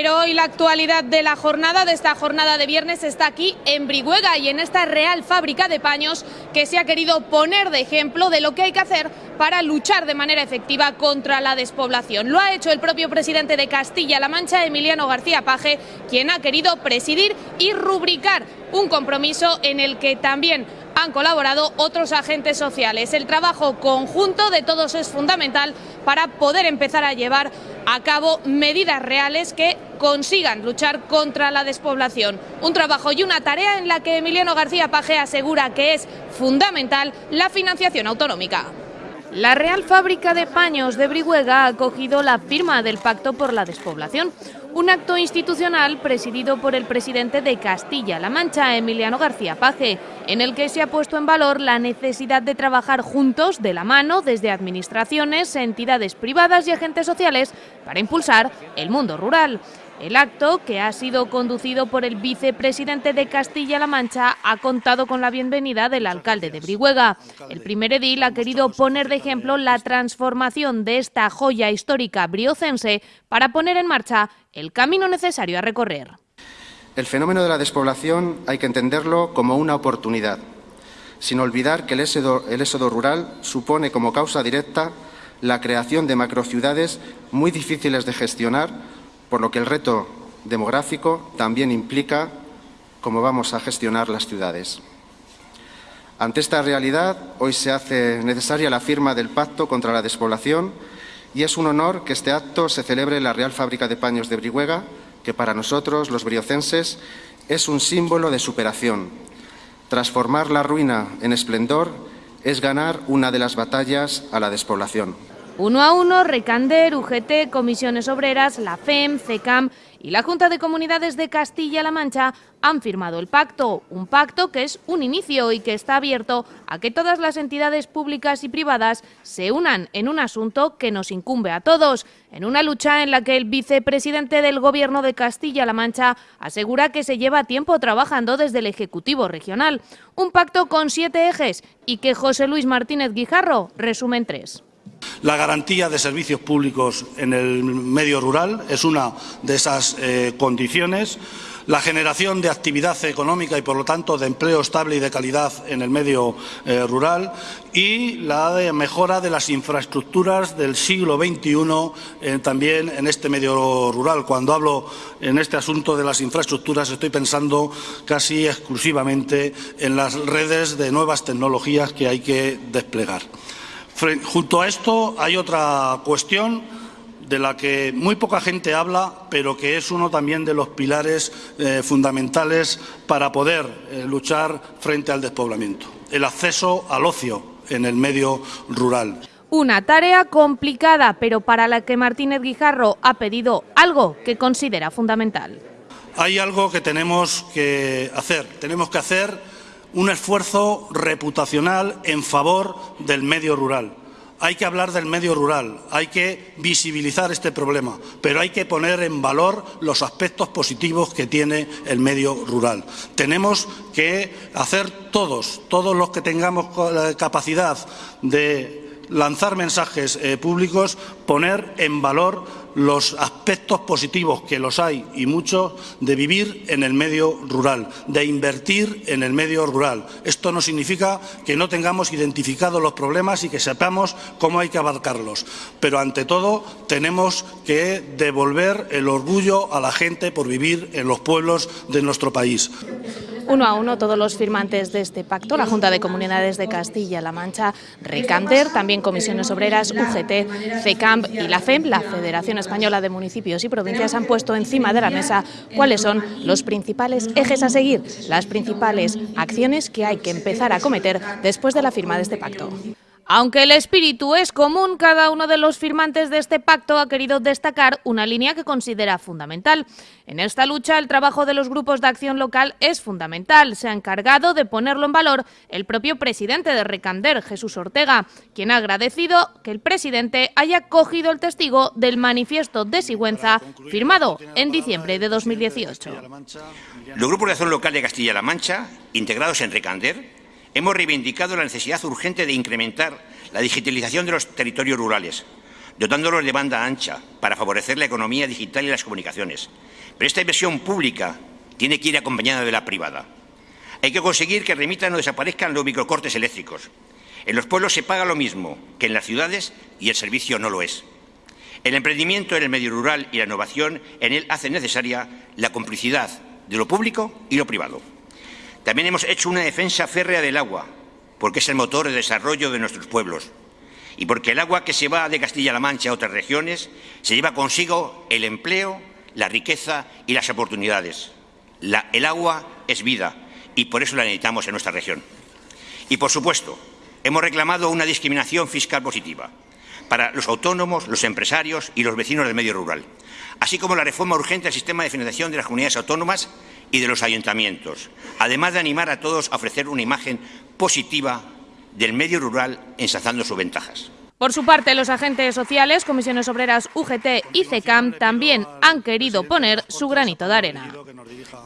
Pero hoy la actualidad de la jornada, de esta jornada de viernes, está aquí en Brihuega y en esta real fábrica de paños que se ha querido poner de ejemplo de lo que hay que hacer para luchar de manera efectiva contra la despoblación. Lo ha hecho el propio presidente de Castilla-La Mancha, Emiliano García Paje, quien ha querido presidir y rubricar un compromiso en el que también han colaborado otros agentes sociales. El trabajo conjunto de todos es fundamental para poder empezar a llevar a cabo medidas reales que consigan luchar contra la despoblación. Un trabajo y una tarea en la que Emiliano García Paje asegura que es fundamental la financiación autonómica. La Real Fábrica de Paños de Brihuega ha acogido la firma del Pacto por la Despoblación, un acto institucional presidido por el presidente de Castilla-La Mancha, Emiliano García Paje, en el que se ha puesto en valor la necesidad de trabajar juntos, de la mano, desde administraciones, entidades privadas y agentes sociales, para impulsar el mundo rural. El acto, que ha sido conducido por el vicepresidente de Castilla-La Mancha, ha contado con la bienvenida del alcalde de Brihuega. El primer edil ha querido poner de ejemplo la transformación de esta joya histórica briocense para poner en marcha el camino necesario a recorrer. El fenómeno de la despoblación hay que entenderlo como una oportunidad, sin olvidar que el éxodo, el éxodo rural supone como causa directa la creación de macrociudades muy difíciles de gestionar por lo que el reto demográfico también implica cómo vamos a gestionar las ciudades. Ante esta realidad, hoy se hace necesaria la firma del Pacto contra la Despoblación y es un honor que este acto se celebre en la Real Fábrica de Paños de Brihuega, que para nosotros, los briocenses, es un símbolo de superación. Transformar la ruina en esplendor es ganar una de las batallas a la despoblación. Uno a uno, Recander, UGT, Comisiones Obreras, la FEM, CECAM y la Junta de Comunidades de Castilla-La Mancha han firmado el pacto, un pacto que es un inicio y que está abierto a que todas las entidades públicas y privadas se unan en un asunto que nos incumbe a todos, en una lucha en la que el vicepresidente del Gobierno de Castilla-La Mancha asegura que se lleva tiempo trabajando desde el Ejecutivo Regional. Un pacto con siete ejes y que José Luis Martínez Guijarro resume en tres. La garantía de servicios públicos en el medio rural es una de esas eh, condiciones. La generación de actividad económica y, por lo tanto, de empleo estable y de calidad en el medio eh, rural y la mejora de las infraestructuras del siglo XXI eh, también en este medio rural. Cuando hablo en este asunto de las infraestructuras estoy pensando casi exclusivamente en las redes de nuevas tecnologías que hay que desplegar. Junto a esto hay otra cuestión de la que muy poca gente habla, pero que es uno también de los pilares eh, fundamentales para poder eh, luchar frente al despoblamiento, el acceso al ocio en el medio rural. Una tarea complicada, pero para la que Martínez Guijarro ha pedido algo que considera fundamental. Hay algo que tenemos que hacer. Tenemos que hacer un esfuerzo reputacional en favor del medio rural. Hay que hablar del medio rural, hay que visibilizar este problema, pero hay que poner en valor los aspectos positivos que tiene el medio rural. Tenemos que hacer todos, todos los que tengamos capacidad de lanzar mensajes eh, públicos, poner en valor los aspectos positivos, que los hay y muchos, de vivir en el medio rural, de invertir en el medio rural. Esto no significa que no tengamos identificados los problemas y que sepamos cómo hay que abarcarlos, pero ante todo tenemos que devolver el orgullo a la gente por vivir en los pueblos de nuestro país. Uno a uno todos los firmantes de este pacto, la Junta de Comunidades de Castilla-La Mancha, Recander, también Comisiones Obreras, UGT, FECAMP y la FEM, la Federación Española de Municipios y Provincias, han puesto encima de la mesa cuáles son los principales ejes a seguir, las principales acciones que hay que empezar a cometer después de la firma de este pacto. Aunque el espíritu es común, cada uno de los firmantes de este pacto ha querido destacar una línea que considera fundamental. En esta lucha, el trabajo de los grupos de acción local es fundamental. Se ha encargado de ponerlo en valor el propio presidente de Recander, Jesús Ortega, quien ha agradecido que el presidente haya cogido el testigo del manifiesto de Sigüenza firmado en diciembre de 2018. Los grupos de acción local de Castilla-La Mancha, integrados en Recander, hemos reivindicado la necesidad urgente de incrementar la digitalización de los territorios rurales, dotándolos de banda ancha para favorecer la economía digital y las comunicaciones. Pero esta inversión pública tiene que ir acompañada de la privada. Hay que conseguir que remitan o desaparezcan los microcortes eléctricos. En los pueblos se paga lo mismo que en las ciudades y el servicio no lo es. El emprendimiento en el medio rural y la innovación en él hacen necesaria la complicidad de lo público y lo privado. También hemos hecho una defensa férrea del agua, porque es el motor de desarrollo de nuestros pueblos y porque el agua que se va de Castilla-La Mancha a otras regiones se lleva consigo el empleo, la riqueza y las oportunidades. el agua es vida y por eso la necesitamos en nuestra región. Y, por supuesto, hemos reclamado una discriminación fiscal positiva para los autónomos, los empresarios y los vecinos del medio rural, así como la reforma urgente del sistema de financiación de las comunidades autónomas y de los ayuntamientos, además de animar a todos a ofrecer una imagen positiva del medio rural ensalzando sus ventajas. Por su parte, los agentes sociales, comisiones obreras UGT y CECAM también han querido poner su granito de arena.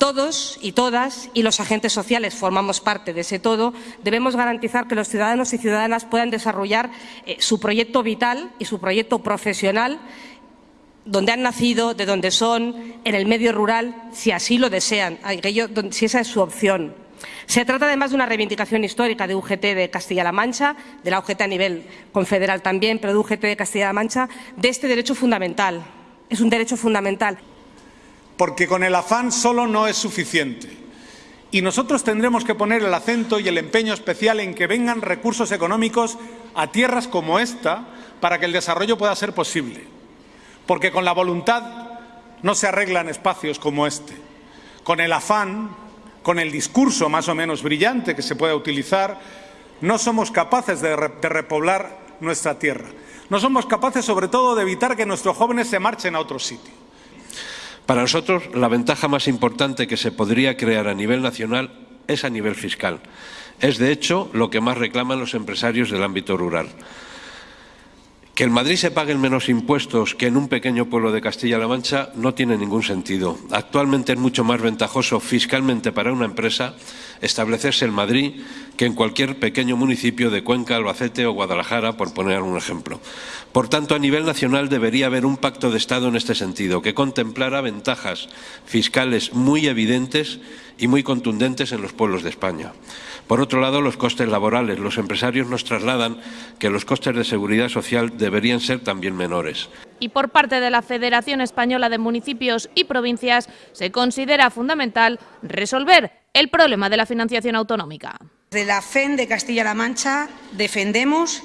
Todos y todas, y los agentes sociales formamos parte de ese todo, debemos garantizar que los ciudadanos y ciudadanas puedan desarrollar eh, su proyecto vital y su proyecto profesional donde han nacido, de donde son, en el medio rural, si así lo desean, si esa es su opción. Se trata además de una reivindicación histórica de UGT de Castilla-La Mancha, de la UGT a nivel confederal también, pero de UGT de Castilla-La Mancha, de este derecho fundamental. Es un derecho fundamental. Porque con el afán solo no es suficiente. Y nosotros tendremos que poner el acento y el empeño especial en que vengan recursos económicos a tierras como esta para que el desarrollo pueda ser posible. Porque con la voluntad no se arreglan espacios como este. Con el afán con el discurso más o menos brillante que se pueda utilizar, no somos capaces de, repoblar nuestra tierra. No somos capaces, sobre todo, de evitar que nuestros jóvenes se marchen a otro sitio. Para nosotros, la ventaja más importante que se podría crear a nivel nacional es a nivel fiscal. Es, de hecho, lo que más reclaman los empresarios del ámbito rural. Que en Madrid se paguen menos impuestos que en un pequeño pueblo de Castilla-La Mancha no tiene ningún sentido. Actualmente es mucho más ventajoso fiscalmente para una empresa establecerse en Madrid que en cualquier pequeño municipio de Cuenca, Albacete o Guadalajara, por poner un ejemplo. Por tanto, a nivel nacional debería haber un pacto de Estado en este sentido, que contemplara ventajas fiscales muy evidentes y muy contundentes en los pueblos de España. Por otro lado, los costes laborales. Los empresarios nos trasladan que los costes de seguridad social deberían ser también menores. Y por parte de la Federación Española de Municipios y Provincias se considera fundamental resolver el problema de la financiación autonómica. De la FEN de Castilla-La Mancha defendemos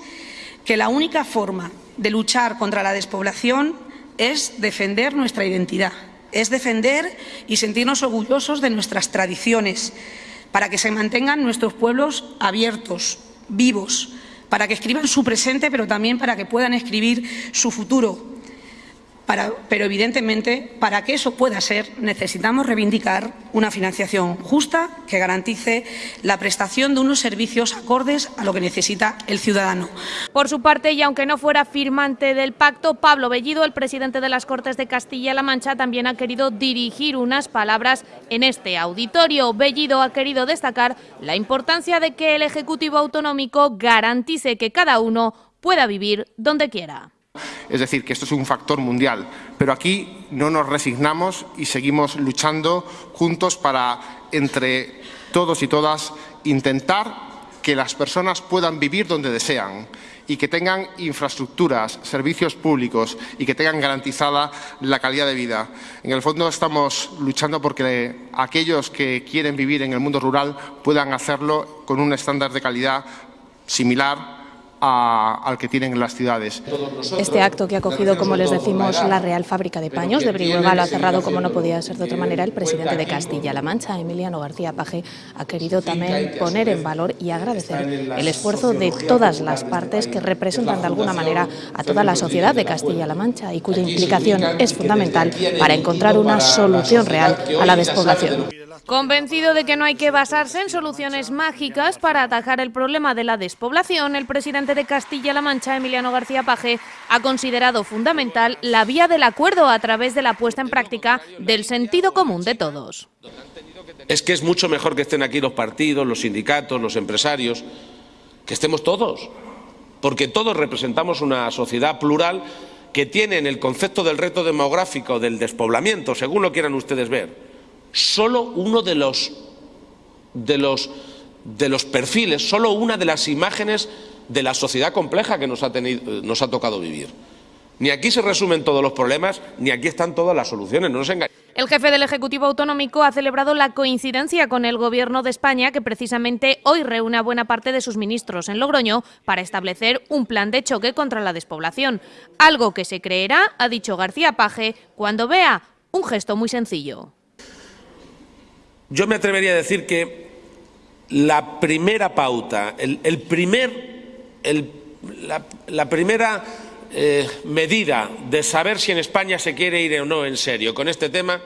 que la única forma de luchar contra la despoblación es defender nuestra identidad, es defender y sentirnos orgullosos de nuestras tradiciones, para que se mantengan nuestros pueblos abiertos, vivos, para que escriban su presente, pero también para que puedan escribir su futuro pero evidentemente, para que eso pueda ser, necesitamos reivindicar una financiación justa que garantice la prestación de unos servicios acordes a lo que necesita el ciudadano. Por su parte, y aunque no fuera firmante del pacto, Pablo Bellido, el presidente de las Cortes de Castilla-La Mancha, también ha querido dirigir unas palabras en este auditorio. Bellido ha querido destacar la importancia de que el Ejecutivo Autonómico garantice que cada uno pueda vivir donde quiera. Es decir, que esto es un factor mundial. Pero aquí no nos resignamos y seguimos luchando juntos para, entre todos y todas, intentar que las personas puedan vivir donde desean y que tengan infraestructuras, servicios públicos y que tengan garantizada la calidad de vida. En el fondo estamos luchando porque aquellos que quieren vivir en el mundo rural puedan hacerlo con un estándar de calidad similar al que tienen en las ciudades. Este acto que ha cogido, como les decimos, la Real Fábrica de Paños de Brihuega lo ha cerrado, como no podía ser de otra manera, el presidente de Castilla-La Mancha, Emiliano García Paje, ha querido también poner en valor y agradecer el esfuerzo de todas las partes que representan de alguna manera a toda la sociedad de Castilla-La Mancha y cuya implicación es fundamental para encontrar una solución real a la despoblación. Convencido de que no hay que basarse en soluciones mágicas para atajar el problema de la despoblación, el presidente de Castilla-La Mancha, Emiliano García Paje, ha considerado fundamental la vía del acuerdo a través de la puesta en práctica del sentido común de todos. Es que es mucho mejor que estén aquí los partidos, los sindicatos, los empresarios, que estemos todos. porque todos representamos una sociedad plural que tiene en el concepto del reto demográfico, del despoblamiento, según lo quieran ustedes ver, solo uno de los, de los, de los perfiles, solo una de las imágenes de la sociedad compleja que nos ha, tenido, nos ha tocado vivir. Ni aquí se resumen todos los problemas, ni aquí están todas las soluciones, no nos engañemos. El jefe del Ejecutivo Autonómico ha celebrado la coincidencia con el Gobierno de España, que precisamente hoy reúne a buena parte de sus ministros en Logroño para establecer un plan de choque contra la despoblación. Algo que se creerá, ha dicho García Paje, cuando vea un gesto muy sencillo. Yo me atrevería a decir que la primera pauta, el, el primer, la, primera eh, medida de saber si en España se quiere ir o no en serio con este tema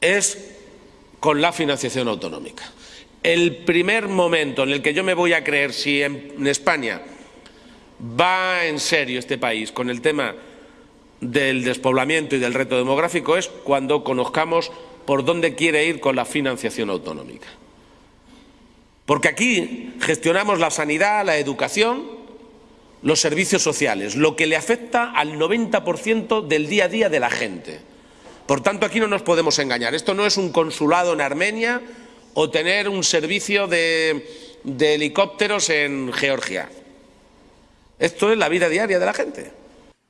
es con la financiación autonómica. El primer momento en el que yo me voy a creer si en España va en serio este país con el tema del despoblamiento y del reto demográfico es cuando conozcamos por dónde quiere ir con la financiación autonómica. Porque aquí gestionamos la sanidad, la educación, los servicios sociales, lo que le afecta al 90% del día a día de la gente. Por tanto, aquí no nos podemos engañar. Esto no es un consulado en Armenia o tener un servicio de, de helicópteros en Georgia. Esto es la vida diaria de la gente.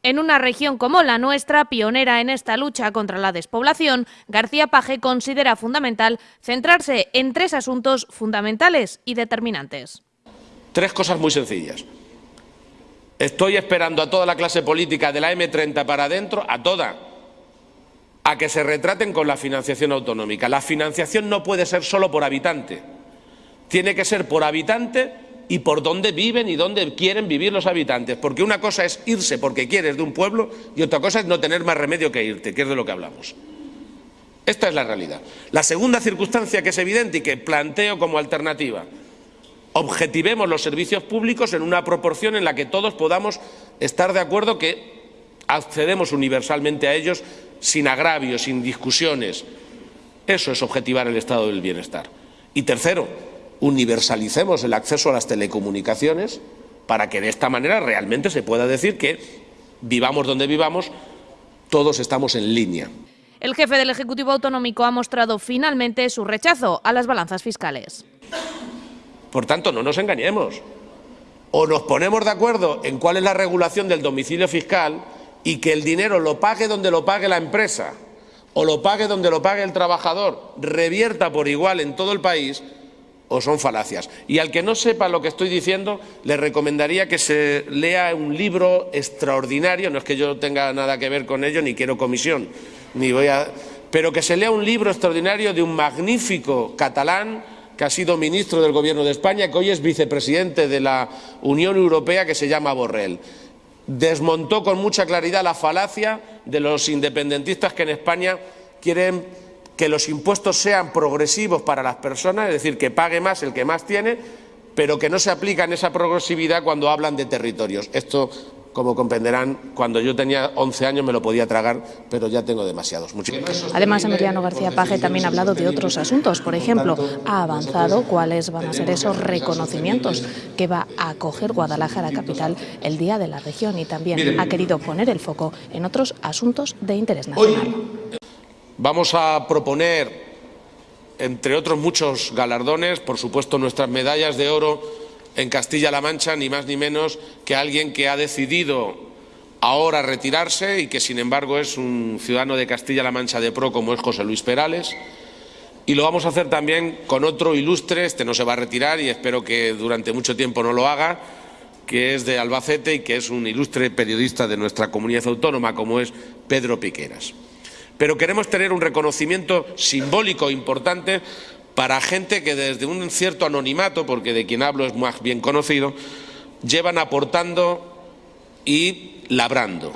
En una región como la nuestra, pionera en esta lucha contra la despoblación, García Paje considera fundamental centrarse en tres asuntos fundamentales y determinantes. Tres cosas muy sencillas. Estoy esperando a toda la clase política de la M30 para adentro, a toda, a que se retraten con la financiación autonómica. La financiación no puede ser solo por habitante, tiene que ser por habitante y por dónde viven y dónde quieren vivir los habitantes. Porque una cosa es irse porque quieres de un pueblo y otra cosa es no tener más remedio que irte, que es de lo que hablamos. Esta es la realidad. La segunda circunstancia que es evidente y que planteo como alternativa objetivemos los servicios públicos en una proporción en la que todos podamos estar de acuerdo que accedemos universalmente a ellos sin agravios, sin discusiones. Eso es objetivar el estado del bienestar. Y tercero, universalicemos el acceso a las telecomunicaciones para que de esta manera realmente se pueda decir que vivamos donde vivamos, todos estamos en línea. El jefe del Ejecutivo Autonómico ha mostrado finalmente su rechazo a las balanzas fiscales. Por tanto, no nos engañemos. O nos ponemos de acuerdo en cuál es la regulación del domicilio fiscal y que el dinero lo pague donde lo pague la empresa o lo pague donde lo pague el trabajador, revierta por igual en todo el país, o son falacias. Y al que no sepa lo que estoy diciendo, le recomendaría que se lea un libro extraordinario, no es que yo tenga nada que ver con ello, ni quiero comisión, ni voy a... pero que se lea un libro extraordinario de un magnífico catalán que ha sido ministro del Gobierno de España, que hoy es vicepresidente de la Unión Europea, que se llama Borrell. Desmontó con mucha claridad la falacia de los independentistas que en España quieren que los impuestos sean progresivos para las personas, es decir, que pague más el que más tiene, pero que no se aplica en esa progresividad cuando hablan de territorios. Esto como comprenderán, cuando yo tenía 11 años me lo podía tragar, pero ya tengo demasiados. Además, Emiliano García Paje también ha hablado de otros asuntos. Por ejemplo, ha avanzado cuáles van a ser esos reconocimientos que va a acoger Guadalajara capital el Día de la Región y también ha querido poner el foco en otros asuntos de interés nacional. Vamos a proponer, entre otros muchos galardones, por supuesto nuestras medallas de oro en Castilla-La Mancha, ni más ni menos que alguien que ha decidido ahora retirarse y que, sin embargo, es un ciudadano de Castilla-La Mancha de pro, como es José Luis Perales. Y lo vamos a hacer también con otro ilustre, este no se va a retirar y espero que durante mucho tiempo no lo haga, que es de Albacete y que es un ilustre periodista de nuestra comunidad autónoma, como es Pedro Piqueras. Pero queremos tener un reconocimiento simbólico importante para gente que desde un cierto anonimato, porque de quien hablo es más bien conocido, llevan aportando y labrando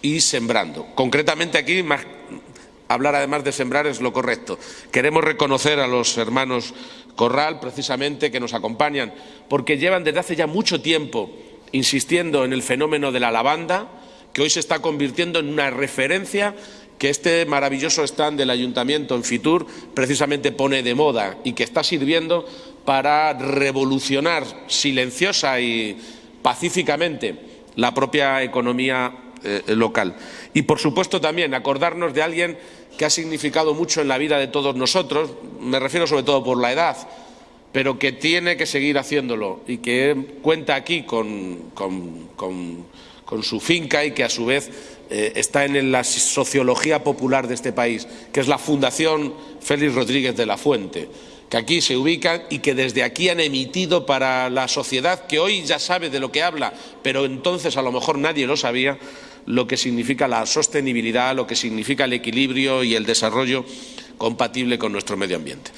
y sembrando. Concretamente aquí, hablar además de sembrar es lo correcto. Queremos reconocer a los hermanos Corral, precisamente, que nos acompañan, porque llevan desde hace ya mucho tiempo insistiendo en el fenómeno de la lavanda, que hoy se está convirtiendo en una referencia que este maravilloso stand del Ayuntamiento en Fitur precisamente pone de moda y que está sirviendo para revolucionar silenciosa y pacíficamente la propia economía eh, local. Y, por supuesto, también acordarnos de alguien que ha significado mucho en la vida de todos nosotros, me refiero sobre todo por la edad, pero que tiene que seguir haciéndolo y que cuenta aquí con, su finca y que, a su vez, eh, está en la sociología popular de este país, que es la Fundación Félix Rodríguez de la Fuente que aquí se ubican y que desde aquí han emitido para la sociedad, que hoy ya sabe de lo que habla, pero entonces a lo mejor nadie lo sabía, lo que significa la sostenibilidad, lo que significa el equilibrio y el desarrollo compatible con nuestro medio ambiente.